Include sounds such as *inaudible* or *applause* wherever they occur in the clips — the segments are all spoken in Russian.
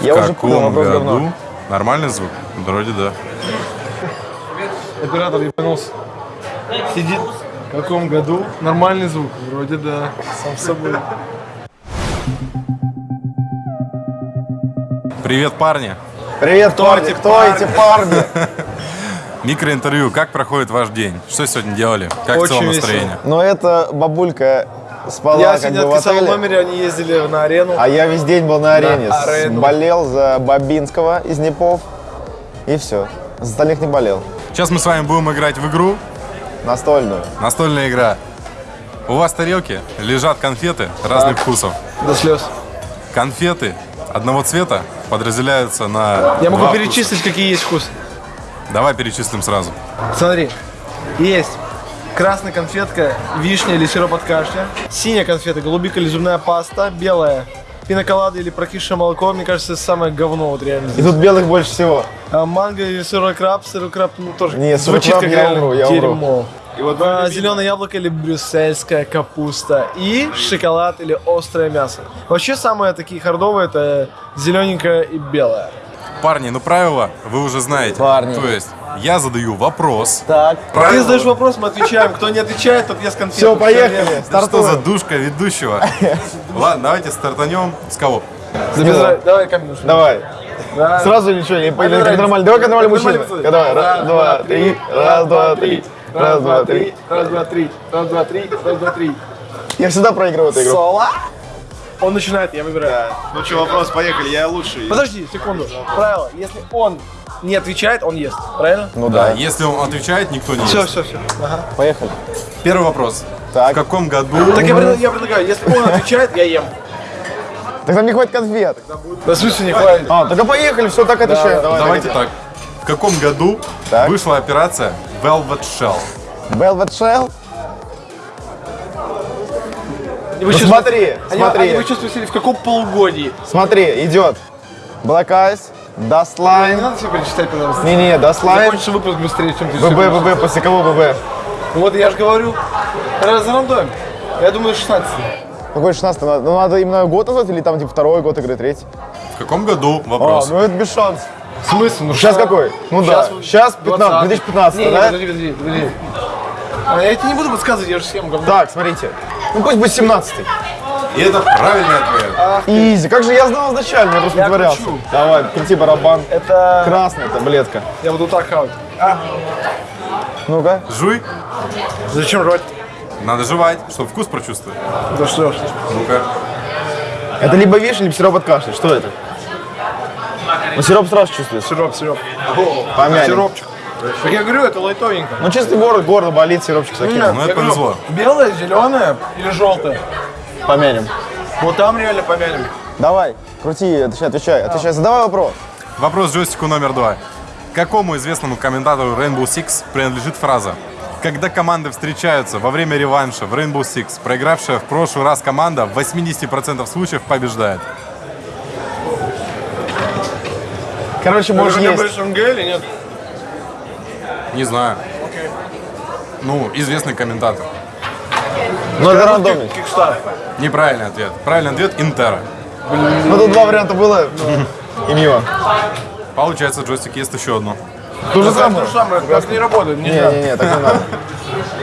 Я в уже понял, каком вопрос году? говно. Нормальный звук? Вроде да. Оператор ебанулся. Сидит. В каком году? Нормальный звук. Вроде да. Сам собой. Привет, парни. Привет, парни, кто эти парни? *laughs* Микроинтервью. Как проходит ваш день? Что сегодня делали? Как в Очень целом весело. настроение? Ну, это бабулька спала Я как сегодня бы в отписал в отеле, номере, они ездили на арену. а я весь день был на арене. На арену. Болел за Бабинского из Непов. И все. За остальных не болел. Сейчас мы с вами будем играть в игру. Настольную. Настольная игра. У вас в тарелке лежат конфеты разных вкусов. До слез. Конфеты одного цвета подразделяются на Я могу перечислить, какие есть вкусы. вкуса. Давай перечислим сразу. Смотри. Есть красная конфетка, вишня или сироп от кашля. Синяя конфета, голубика или зубная паста. Белая пиноколада или прокисшее молоко. Мне кажется, это самое говно вот реально. И тут белых больше всего. А манго или сырой краб. Сырой краб, ну тоже Не, сырой звучит краб как я реально умру, я умру. дерьмо. А, зеленое яблоко или брюссельская капуста. И шоколад или острое мясо. Вообще самые такие хардовые это зелененькое и белое. Парни, ну правила вы уже знаете. Парни. То есть я задаю вопрос. Так. Ты Правила- задаешь вопрос, мы отвечаем. Кто не отвечает, тот ест конфету. Все, поехали. Да что за душка ведущего? Ладно, давайте стартанем. С кого? Давай, камень. Давай. Да. Сразу ничего, не понял, давай, как нормально. Давай, как нормальный мужчина. Давай, раз, два, три, раз, два, три, раз, два, три. Раз, два, три. Раз, два, три. Раз, два, три. Я всегда проигрываю эту игру. Соло. Он начинает, я выбираю. Ну что, вопрос, поехали, я лучший. Подожди, секунду. Правило. Если он не отвечает, он ест. Правильно? Ну Да, да. если он отвечает, никто не Все, ест. все, все. Ага. Поехали. Первый вопрос. Так. В каком году... Так я, пред- я предлагаю, если он отвечает, я ем. Так нам не хватит конфет. Да в смысле не хватит? А, тогда поехали, все, так отвечаю. Давай, Давайте так. В каком году Так. вышла операция Velvet Shell? Velvet Shell? И вы Ну, чувствуете- смотри, Они- они- смотри, Вы чувствуете, в каком полугодии? смотри, идет. Black Eyes, Dust Не надо все перечислять, пожалуйста. Не-не, Line. Закончится выпуск быстрее, чем ты ББ. ББ, после кого ББ? Ну Вот я же говорю. Раз рандом. Я думаю, 16. Какой 16 надо? Ну надо именно год назвать или там типа второй год игры, третий? В каком году? А, Вопрос. ну это без шансов. В смысле? Ну Сейчас какой? Ну да, сейчас 15, 2015, не, не, да? подожди, подожди, подожди. А я тебе не буду подсказывать, я же схему говно. Так, смотрите. Ну пусть будет 17 И это правильный ответ. Изи, как же я знал изначально, я просто Я притворялся. кручу. Давай, крути барабан. Это... Красная таблетка. Я буду так хавать. Ну-ка. Жуй. Зачем рвать? Надо жевать, чтобы вкус прочувствовать. Да что ж. Ну-ка. Это либо вишня, либо сироп от кашля. Что это? Ну сироп сразу чувствуется. Сироп, сироп. Помянем. Сиропчик. Так я говорю, это лайтовенько. Ну чисто горло, горло болит, сиропчик закинем. Ну это повезло. Белое, зеленое или желтое? Помянем. Вот там реально помянем. Давай, крути, отвечай, отвечай. Отвечай, задавай вопрос. Вопрос джойстику номер два. Какому известному комментатору Rainbow Six принадлежит фраза когда команды встречаются во время реванша в Rainbow Six, проигравшая в прошлый раз команда в 80% случаев побеждает. Короче, Может, есть. или нет? Не знаю. Ну, известный комментатор. Ну это рандомный. Кикстар. Неправильный ответ. Правильный ответ – Интера. Ну тут два варианта было. И мимо. Получается, джойстик есть еще одно. То же То самое. же самое, как не работает. Нельзя. Не-не-не, так не надо.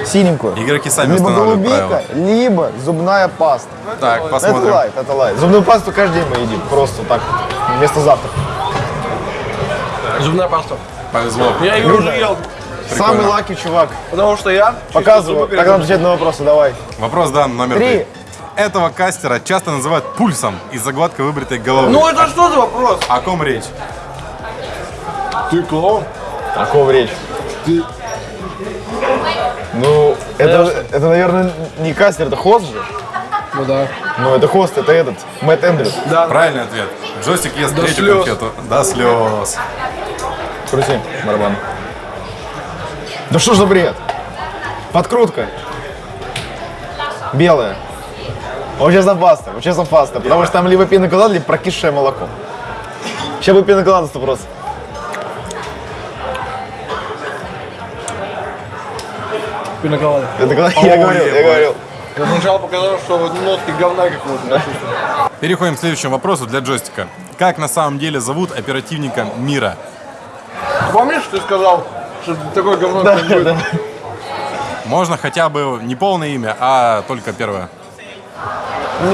Синенькую. Игроки сами Либо устанавливают голубика, правила. либо зубная паста. Так, Это посмотрим. лайт, это лайт. Зубную пасту каждый день мы едим. Просто так. Вместо завтрака. Зубная паста. Повезло. Я ее уже ел, Самый лаки чувак. потому что я... Показываю. нам отвечать на вопросы, давай. Вопрос дан номер Три. три. Этого кастера часто называют пульсом из-за гладко выбритой головы. Ну это что за вопрос? О ком речь? Ты клоун. О ком речь? Ну, это, это, наверное, не кастер, это хост же. Ну да. Ну, это хост, это этот, Мэтт Эндрюс. Да. Правильный ответ. Джойстик ест До третью слез. конфету. До слез. Крути барабан. Да что ж за бред? Подкрутка. Белая. Вот сейчас за паста, вот сейчас за паста, потому что там либо пиноколада, либо прокисшее молоко. Сейчас бы пиноколада 100%. Пиноколада. Это когда- я говорил, я говорил. Я сначала показал, что вот нотки говна какого-то. Переходим к следующему вопросу для джойстика. Как на самом деле зовут оперативника мира? Помнишь, ты сказал, что такое говно да, будет? Можно хотя бы не полное имя, а только первое.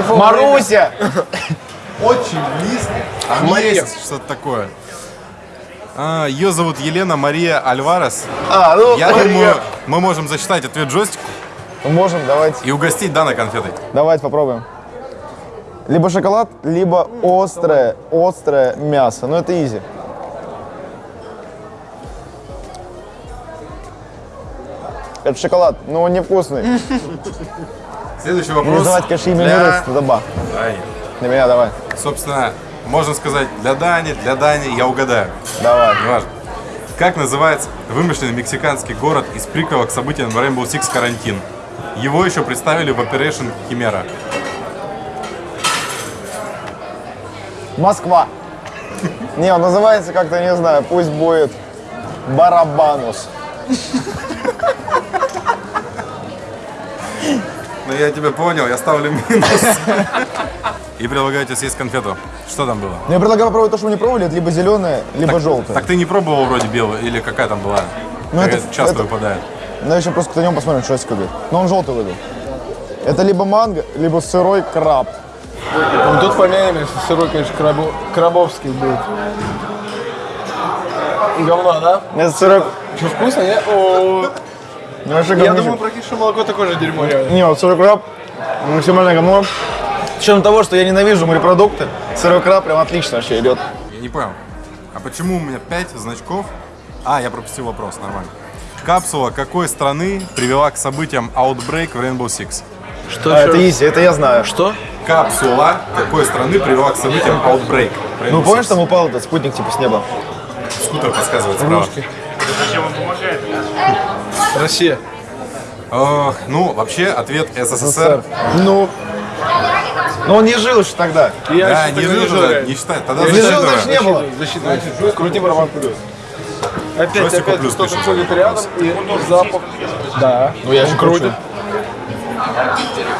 Маруся! *laughs* Очень близко. Там есть что-то такое. А, ее зовут Елена Мария Альварес. А, ну, Я думаю, мы можем засчитать ответ джойстику Можем, давайте. и угостить Дана конфетой. Давайте попробуем. Либо шоколад, либо острое, острое мясо. Ну, это изи. Это шоколад, но он невкусный. *laughs* Следующий Не вопрос. называть, конечно, имя для даба. Дани. Для меня давай. Собственно, можно сказать для Дани, для Дани, я угадаю. Давай. Неважно. Как называется вымышленный мексиканский город из приквела к событиям Rainbow Six Карантин? Его еще представили в Operation Химера. Москва. Не, он называется как-то, не знаю, пусть будет Барабанус. Ну я тебя понял, я ставлю минус. И предлагаю тебе съесть конфету. Что там было? Ну, я предлагаю попробовать то, что мы не пробовали, это либо зеленое, либо желтое. Так ты не пробовал вроде белую, или какая там была? Ну, Какая это- часто это- выпадает. Ну, еще просто кто-нибудь посмотрим, что это будет. Но он желтый выбил. Это либо манго, либо сырой краб. Ну, тут помянем, если сырой, конечно, крабо- крабовский будет. Говно, да? Это сырой... Что, вкусно, не? О, Ну, вообще Я говнище. думаю, практически молоко такое же дерьмо, реально. Не, вот сырой краб максимально говно. Учетом того, что я ненавижу морепродукты, сырой краб прям отлично вообще идет. Я не понял. А почему у меня 5 значков? А, я пропустил вопрос, нормально. Капсула какой страны привела к событиям Outbreak в Rainbow Six? Что А, это изи, это я знаю. Что? Капсула какой страны привела к событиям Outbreak? Ну, помнишь, там упал этот спутник типа с неба? Скутер подсказывает справа. Россия. Ох, ну, вообще, ответ СССР. Ну, но он не жил еще тогда. Я Да, еще не тогда жил жил, туда, реально. не считай. Тогда Не жил, значит, не было. Засчитывай. Крути барабан вперед. Опять, Джойстику опять плюс пишет. ходит рядом и запах. Да. Ну, я же крутит.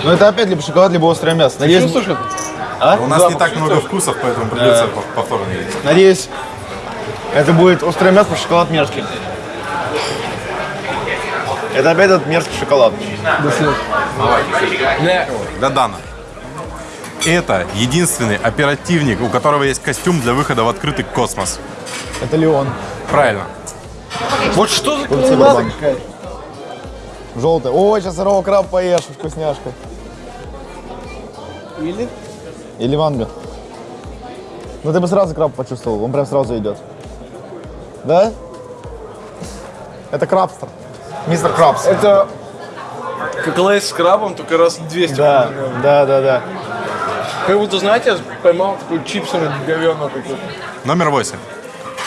Ну, это опять либо шоколад, либо острое мясо. Надеюсь, Чувствуешь это? а? У нас не так много вкусов, поэтому придется пов- повторно есть. Надеюсь, это будет острое мясо, шоколад мерзкий. Это опять этот мерзкий шоколад. Для Дана. Это единственный оперативник, у которого есть костюм для выхода в открытый космос. Это Леон. Правильно. Вот что за какая-то? Желтый. Ой, сейчас сырого краба поешь, вкусняшка. Или? Или манго. Ну ты бы сразу краб почувствовал, он прям сразу идет. Да? Это крабстер. Мистер Крабс. Это как лейс с крабом, только раз в 200. Да, да, да, да. Как будто, знаете, я поймал такой чипсами говёно такой. Номер восемь.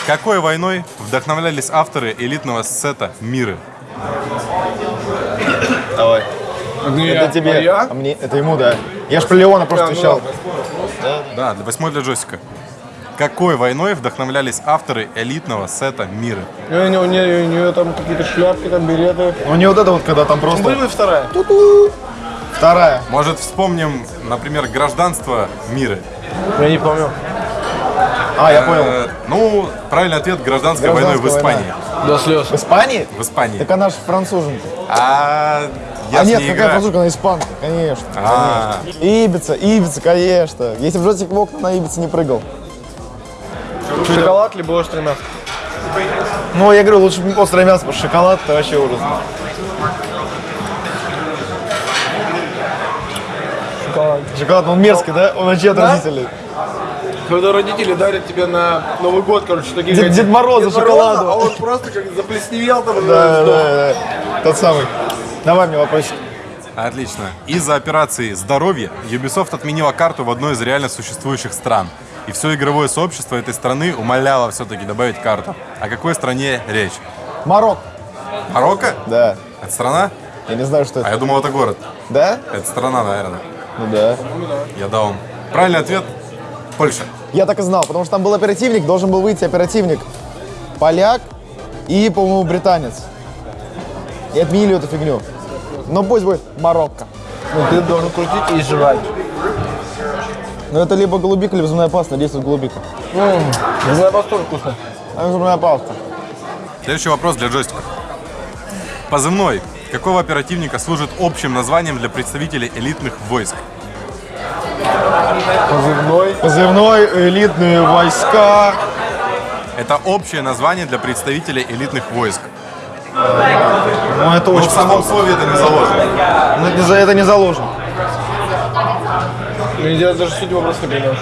Какой войной вдохновлялись авторы элитного сета «Миры»? Давай. Ну, Это тебе. А я? А мне, это ему, да. Я ж про Леона просто А, ну отвечал. ладно. Да, для восьмой для Джосика. Какой войной вдохновлялись авторы элитного сета «Миры»? У нее, у нее, у нее там какие-то шляпки, там береты. Ну не вот это вот, когда там Были просто... бы вторая. Вторая. Может, вспомним, например, гражданство «Миры»? Я не помню. А, я понял. Э, ну, правильный ответ – гражданская войной в Испании. До слез. В Испании? В Испании. Так она же француженка. А я а нет, какая играю. француженка, она испанка, конечно. А, Ибица, Ибица, конечно. Если бы Жотик в окна на Ибице не прыгал. Шоколад либо острый мясо. Ну, я говорю, лучше острое мясо, потому что шоколад это вообще ужас. Шоколад. Шоколад, он мерзкий, да? Он вообще отвратительный. Когда родители дарят тебе на Новый год, короче, такие Дед- Дед Мороза Дед шоколаду. а он просто как заплесневел там. Да, да, да. Тот самый. Давай мне вопросик. отлично. Из-за операции «Здоровье» Ubisoft отменила карту в одной из реально существующих стран. И все игровое сообщество этой страны умоляло все-таки добавить карту. О какой стране речь? Марок. Марокко? Да. Это страна? Я не знаю, что А это. я думал, это город. Да? Это страна, наверное. Ну да. Я даун. Правильный ответ – Польша. Я так и знал, потому что там был оперативник, должен был выйти оперативник поляк и, по-моему, британец. И отменили эту фигню. Но пусть будет Марокко. Ну, ты должен крутить и жрать. Ну это либо голубика, либо зубная паста, действует голубика. Зубная паста тоже вкусно. А зубная паста. Следующий вопрос для джойстика. Позывной. Какого оперативника служит общим названием для представителей элитных войск? Позывной. Позывной, элитные войска. Это общее название для представителей элитных войск. Ну это Но очень в самом слове это не заложено. Ну, это это не заложено. Ну, я даже суть вопроса не понимаю.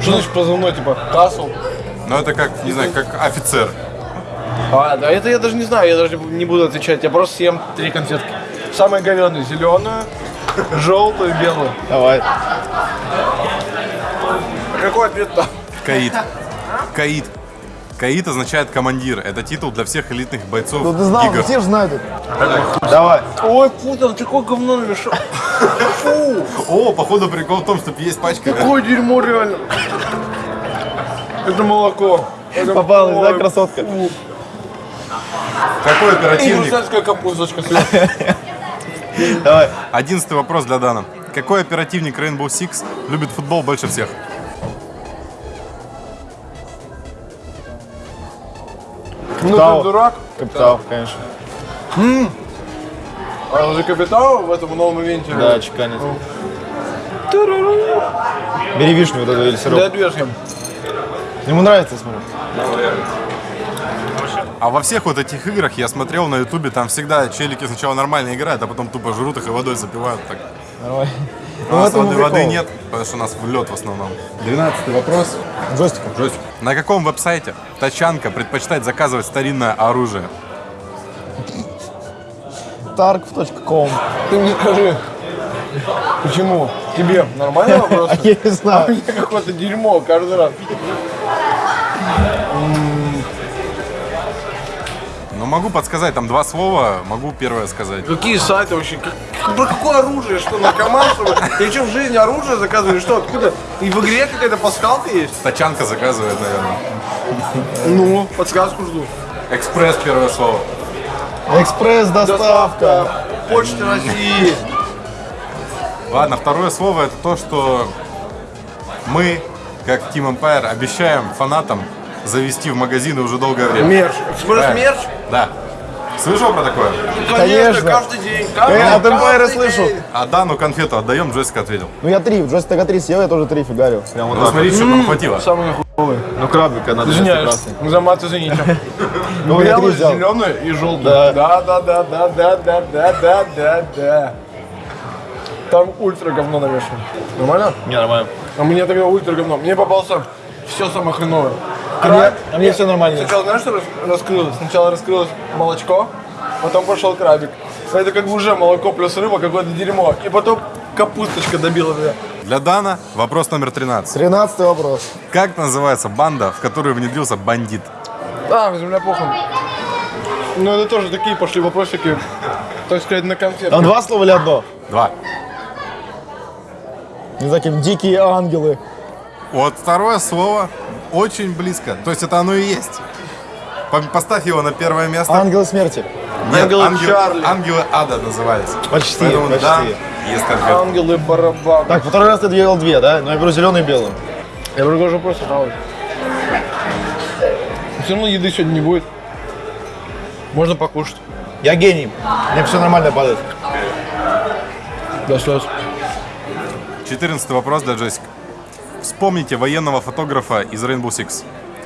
Что значит позывной, типа, Касл? Но это как, не знаю, как офицер. А, да это я даже не знаю, я даже не буду отвечать. Я просто съем три конфетки. Самая говёная зеленую, желтую, белую. Давай. Какой ответ-то? Каид. Каид. Каид означает командир. Это титул для всех элитных бойцов Ну ты знал, ГИГов. все же знают это. Давай. Ой, Путин, такое говно намешал. Фу, О, походу прикол в том, что есть пачка. какое дерьмо реально. Это молоко. Это Попалась, да, красотка? фу. Какой И оперативник? брюссельская капусточка. Давай. Одиннадцатый вопрос для Дана. Какой оперативник Rainbow Six любит футбол больше всех? Ну Тау. ты дурак. Капитал, конечно. А он же капитал в этом новом ивенте. Да, чеканит. Бери вишню вот эту или Да, сироп. движем. Ему нравится, я смотрю. А во всех вот этих играх я смотрел на ютубе, там всегда челики сначала нормально играют, а потом тупо жрут их и водой запивают. Так. Давай. У нас в этом воды, воды нет, потому что у нас в лед в основном. Двенадцатый вопрос. Джойстиком. На каком веб-сайте тачанка предпочитает заказывать старинное оружие? Tarkov.com. Ты мне скажи, почему? Тебе нормальный *laughs* вопрос? А я не А знаю. мне какое-то дерьмо каждый раз. Ну, могу подсказать, там два слова, могу первое сказать. Какие сайты вообще? Как- Про какое оружие? Что, наркоман, что ли? Ты что, в жизни оружие заказываешь? Что, откуда? И в игре какая-то пасхалка есть? Тачанка заказывает, наверное. Ну, подсказку жду. Экспресс первое слово. Экспресс-доставка. Почта России. Ладно, второе слово это то, что мы, как Team Empire, обещаем фанатам завести в магазины уже долгое время. Мерч. Экспресс-мерч? Да. Слышал про такое? Конечно. каждый день. Каждый, Я от каждый слышу. А Дану конфету отдаем, Джессика ответил. Ну я три, в джойстика три съел, я тоже три фигарил. Прям вот Ну смотри, что там хватило. Самый хуевый. Ну крабика надо Извиняюсь. красный. За мат извините. *laughs* Ну я три Белый, зеленый и желтый. Да. Да, да, да, да, да, да, да, да, да, да. Там ультра говно навешано. Нормально? Не, нормально. А мне тогда ультра говно. Мне попался все самое хреновое. А мне, а мне все нормально. Сначала знаешь, что рас- раскрылось? Сначала раскрылось молочко, потом пошел крабик. Это как бы уже молоко плюс рыба, какое-то дерьмо. И потом капусточка добила меня. Для Дана вопрос номер 13. Тринадцатый вопрос. Как называется банда, в которую внедрился бандит? А, земля похуй. Ну это тоже такие пошли вопросики, так сказать, на конфет. Там два слова или одно? Два. Не знаю, какие дикие ангелы. Вот второе слово очень близко. То есть это оно и есть. По- Поставь его на первое место. Ангелы смерти. Нет, Ангелы ангел- Чарли. ангелы ада назывались. Почти, Поэтому почти. да, есть конфетка. Ангелы барабан. Так, второй раз ты делал две, да? Ну я беру зеленый и белый. Я предложу просто жалуюсь. Все равно еды сегодня не будет. Можно покушать. Я гений. Мне все нормально падает. До слез. 14 вопрос для Джессика. Вспомните военного фотографа из Rainbow Six.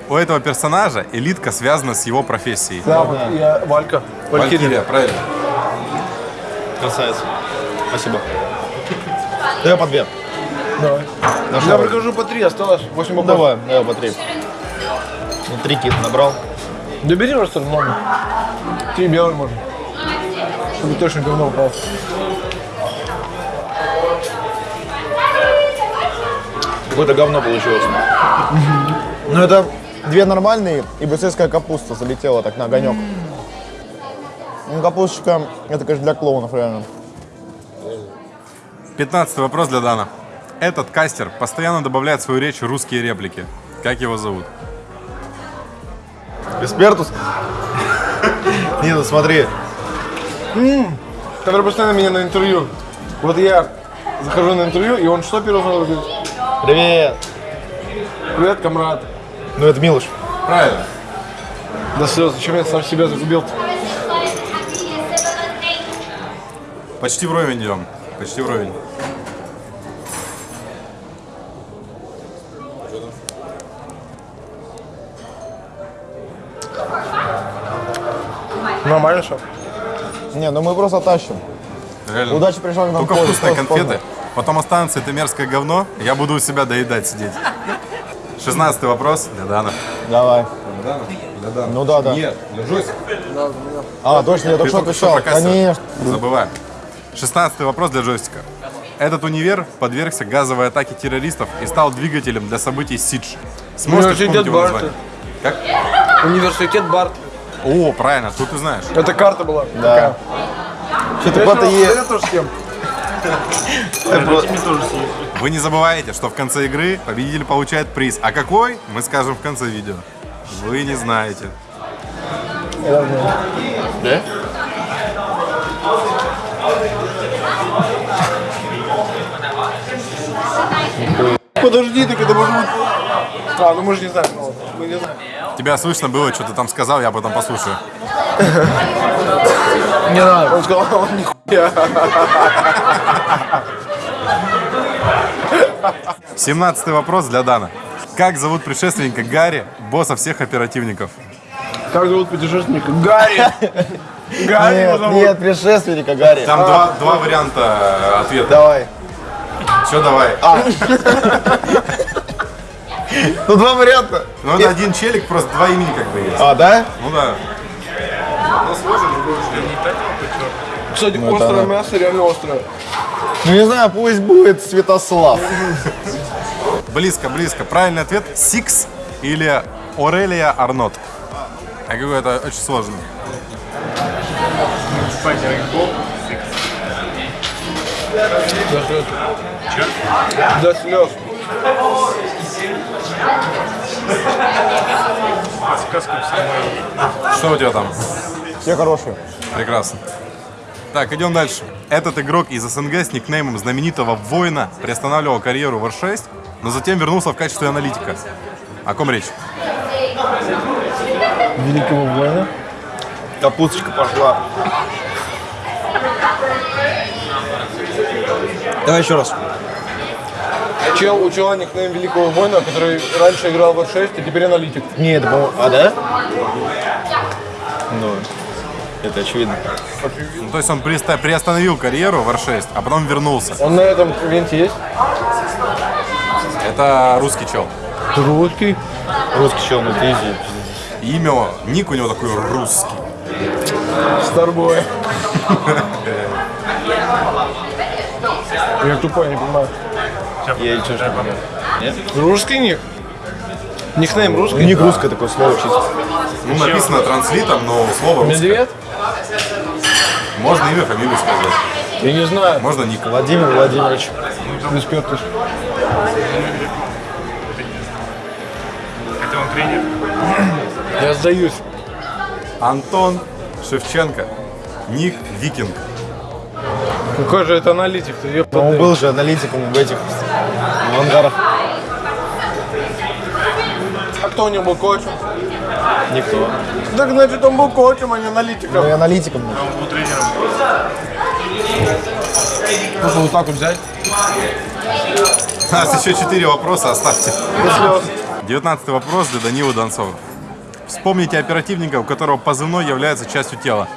У этого персонажа элитка связана с его профессией. Да, вот я Валька. Валькирия, Валькирия. правильно. Красавец. Спасибо. *laughs* Давай по две. Давай. Я прикажу по три, осталось 8 Ну, вопросов. давай, давай по три. Ну, три кит набрал. Добери просто много. Три белые можно. Чтобы точно говно упало. Какое-то говно получилось. Ну, это две нормальные и брюссельская капуста залетела так на огонек. Ну, капусточка, это, конечно, для клоунов, реально. 15 вопрос для Дана. Этот кастер постоянно добавляет в свою речь русские реплики. Как его зовут? Эспертус? Не, ну смотри. Который постоянно меня на интервью. Вот я захожу на интервью, и он что первый сразу говорит? Привет. Привет, комрад. Ну это Милош. Правильно. Да слез, зачем я сам себя загубил -то? Почти вровень идем. Почти вровень. Нормально, что? Не, ну мы просто тащим. Реально. Удача пришла к нам Только вкусные конфеты. Потом останется это мерзкое говно. Я буду у себя доедать сидеть. Шестнадцатый вопрос для Дана. Давай. Ну да, да. Нет, держусь. А, точно, я только Ты что отвечал. Конечно. Забывай. Шестнадцатый вопрос для джойстика. Этот универ подвергся газовой атаке террористов и стал двигателем для событий Сидж. Сможете Университет название? Как? Университет Барт. О, правильно, тут ты знаешь. Это карта была. Да. Что-то куда-то есть. Вы не забываете, что в конце игры победитель получает приз. А какой, мы скажем в конце видео. Вы не знаете. Да? Подожди, так это может быть... А, ну мы же не знаем. Мы не знаем. Тебя слышно было, что ты там сказал, я потом послушаю. Не надо. Он сказал, он нихуя. 17 вопрос для Дана. Как зовут предшественника Гарри, босса всех оперативников? Как зовут путешественника? Гарри. Гарри Нет, зовут. нет, предшественника Гарри. Там два, два варианта ответа. Давай. Все, давай. Ну, два варианта. Ну, это один челик, просто два имени как бы есть. А, да? Ну да. Кстати, Ну, острое это- мясо, реально острое. Ну, не знаю, пусть будет Святослав. Близко, близко. Правильный ответ – Сикс или Орелия Арнот. А какой это очень сложно. До слез. Что у тебя там? Все хорошие. Прекрасно. Так, идем дальше. Этот игрок из СНГ с никнеймом знаменитого воина приостанавливал карьеру в R6, но затем вернулся в качестве аналитика. О ком речь? Великого воина. Капусточка пошла. Давай еще раз. Чел у чела никнейм Великого воина, который раньше играл в 6 и теперь аналитик. Не, это, по-моему... А, да? Ну, это очевидно. Ну, то есть он приоста- приостановил карьеру в R6, а потом вернулся. Он на этом ивенте есть? Это русский чел. Русский. Русский чел, ну ты изи. Имя, ник у него такой русский. Старбой. *laughs* Я тупой, не понимаю. Я ничего не понял. Русский ник? Никнейм У русский? них русское такое слово чисто. Ну, написано транслитом, но слово русское. Медведь? Можно имя, фамилию сказать. Я не знаю. Можно ник. Владимир Владимирович. Респектуешь. Это он тренер. Я сдаюсь. Антон Шевченко. Ник Викинг. Какой же это аналитик-то? Но ёпта. он был же аналитиком в этих в ангарах. А кто у него был коучем? Никто. Так значит он был коучем, а не Ну аналитиком. и аналитиком. был. Он был тренером. Просто вот так вот взять. У нас еще четыре вопроса, оставьте. Без слез. Девятнадцатый вопрос для Данилы Донцова. Вспомните оперативника, у которого позывной является частью тела.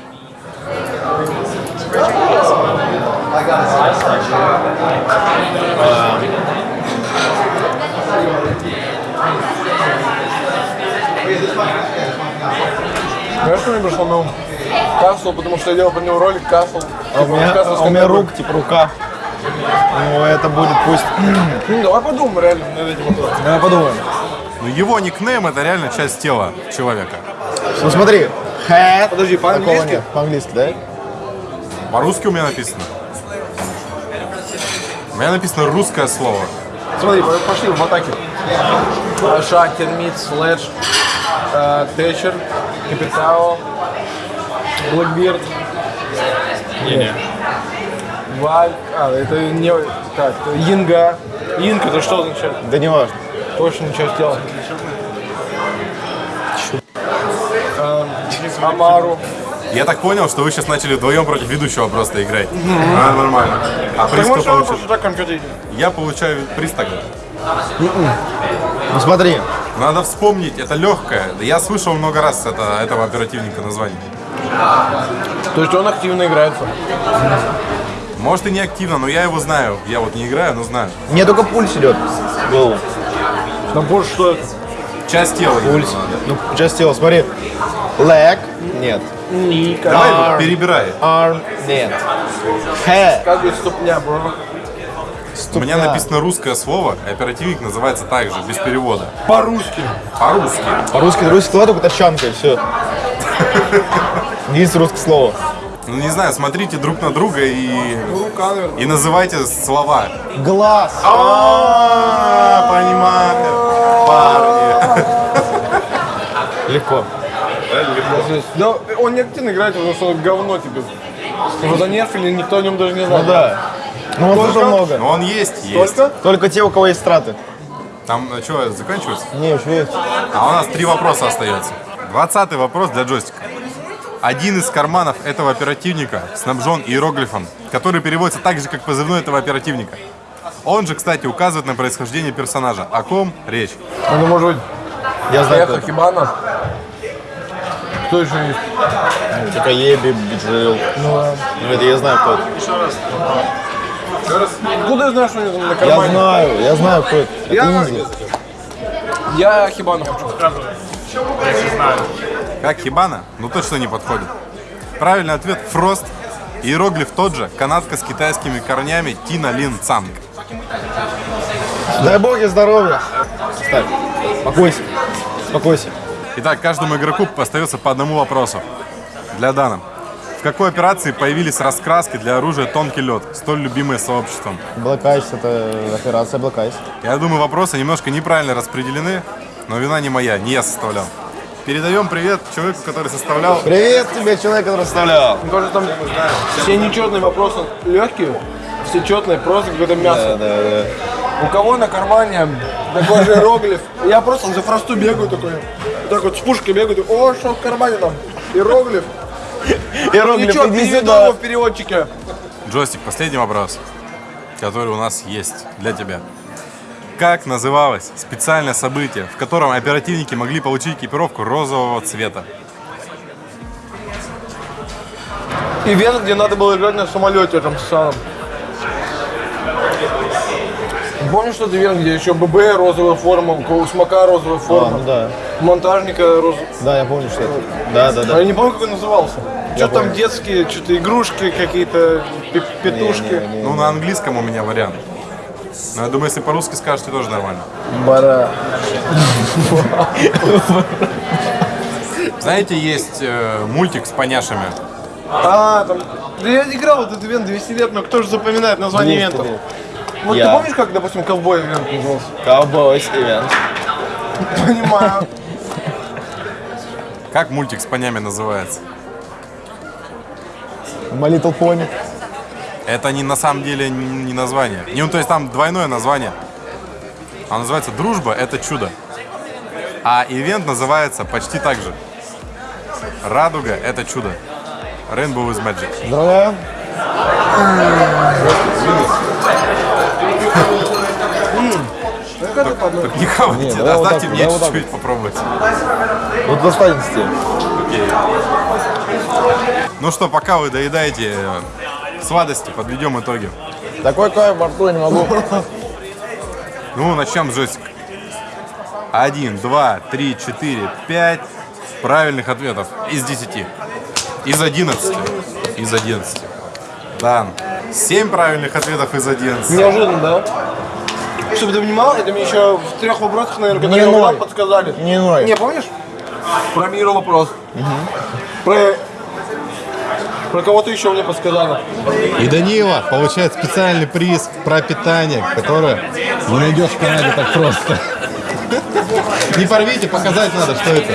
Знаешь, мне пришло на ум? Касл, потому что я делал про него ролик Касл. А у меня, а у меня рук типа рука. Ну это будет пусть. Ну, давай подумаем реально над этим вопросом. Давай подумаем. Но его никнейм это реально часть тела человека. Ну смотри. Head. Подожди, по-английски? По-английски, да? По-русски у меня написано. У меня написано русское слово. Смотри, по- пошли в атаке. Шаг, термит, слэдж, э, Тэтчер, Капитао, Блэкбирд. Валь. А, это не... Так, это Йинга. Йинг это что означает? Да не важно. Точно часть тела. А, Амару. Я так понял, что вы сейчас начали вдвоем против ведущего просто играть. А, нормально. А приз Так кто получит? так? Я получаю приз тогда. Ну смотри, Надо вспомнить, это легкое. Я слышал много раз это, этого оперативника название. То есть он активно играется. Может и не активно, но я его знаю. Я вот не играю, но знаю. мне только пульс идет в голову. На больше что? Часть тела. Пульс. Ну, часть тела, смотри. Leg, нет. Ника. Давай перебирай. Arm, нет. Head, Как говорит ступня, бро. У меня написано русское слово, и оперативник называется так же, без перевода. По-русски. По-русски. По-русски, русский слова только тачанка и все. *laughs* Единственное русское слово. Ну не знаю, смотрите друг на друга и, наверное. и называйте слова. Глаз. А, понимаю. Парни. *laughs* Легко. Да, он не активно играет, потому что говно тебе. Его занерфили, никто о нем даже не знает. Ну да. Ну, он тоже много. Но он есть, есть. Только? Только те, у кого есть страты. Там а, что, заканчивается? Не, еще есть. А у нас три вопроса остается. Двадцатый вопрос для джойстика. Один из карманов этого оперативника снабжен иероглифом, который переводится так же, как позывной этого оперативника. Он же, кстати, указывает на происхождение персонажа. О ком речь? Ну, может быть, Я знаю, Эхо. Хибана. Кто еще есть? Типа Еби, Биджил. Ну, это я знаю, кто это. Откуда я знаю, что они там на Я кармане? знаю, я знаю, кто это. Это Я- Инди. Я Хибану хочу. Как Хибана? Ну точно не подходит. Правильный ответ – Фрост. Иероглиф тот же, канадка с китайскими корнями Тина Лин Цанг. Дай бог ей здоровья. Ставь. Спокойся. Спокойся. Итак, каждому игроку остается по одному вопросу. Для Дана. В какой операции появились раскраски для оружия «Тонкий лед», столь любимые сообществом? Black Ice это операция Black Ice. Я думаю, вопросы немножко неправильно распределены, но вина не моя, не я составлял. Передаем привет человеку, который составлял. Привет тебе, человек, который расставлял. Мне кажется, там все нечетные вопросы легкие, все четные, просто какое-то мясо. Да, да, да. У кого на кармане такой же иероглиф? Я просто за фросту бегаю такой, вот так вот с пушкой бегаю, о, что в кармане там? Иероглиф. *laughs* Иероглиф, Ничего, иди переведу сюда. его в переводчике. Джойстик, последний вопрос, который у нас есть для тебя. Как называлось специальное событие, в котором оперативники могли получить экипировку розового цвета? Ивент, где надо было играть на самолете там самом. Помнишь тот ивент, где еще ББ розовая форма, у Смока розовая А, форма, ну да. монтажника розовая. Да, я помню, что это. Да, да, А да. я не помню, как он назывался. Что там помню. детские, что-то игрушки какие-то, пе- петушки. Не-не-не. Ну, на английском у меня вариант. Но я думаю, если по-русски скажете, тоже нормально. Бара. Знаете, есть э, мультик с поняшами. А, там. Да я играл в этот ивент 200 лет, но кто же запоминает название 200 ивентов? лет. Вот Я. ты помнишь, как, допустим, ковбой ивент назывался? Cowboys *laughs* Event. Понимаю. Как мультик с понями называется? My Little Pony. Это не на самом деле не название. Не, ну, то есть там двойное название. Оно называется «Дружба – это чудо». А ивент называется почти так же. «Радуга – это чудо». Rainbow is magic. Поздравляю. Так не хавайте, Не, давай вот оставьте так, мне вот чуть-чуть попробовать. Вот достанется тебе. Окей. Ну что, пока вы доедаете э, сладости, подведем итоги. Такой кайф во рту я не могу. *laughs* Ну, начнем с. Один, два, три, четыре, пять правильных ответов из десяти. Из одиннадцати. Из одиннадцати. Дан. Семь правильных ответов из одиннадцати. Неожиданно, да? Чтобы ты понимал, это мне еще в трех вопросах, наверное, Не я угадал, подсказали. Не ной. Не, помнишь? Про миру вопрос. Про... Про кого-то еще мне подсказали. И Данила получает специальный приз про питание, которое не найдешь в Канаде так просто. Не порвите, показать надо, что это.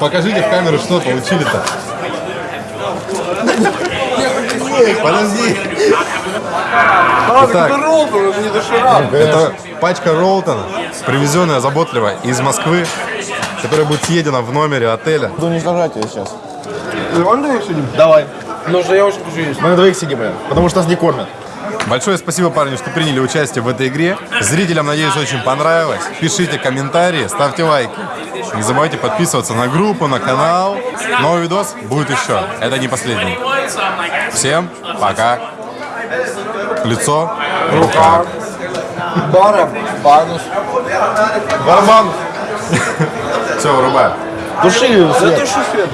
Покажите в камеру, что получили-то. Эй, подожди. Итак. Это пачка Ролтона, привезенная заботливо из Москвы, которая будет съедена в номере отеля. Буду уничтожать ее сейчас. Давай на двоих сидим. Давай. Ну что я очень хочу есть. Мы на двоих сидим, потому что нас не кормят. Большое спасибо, парни, что приняли участие в этой игре. Зрителям, надеюсь, очень понравилось. Пишите комментарии, ставьте лайки. Не забывайте подписываться на группу, на канал. Новый видос будет еще. Это не последний. Всем пока. Лицо, рука. Бара, банус. Все, вырубай. Души Да свет. ты что свет?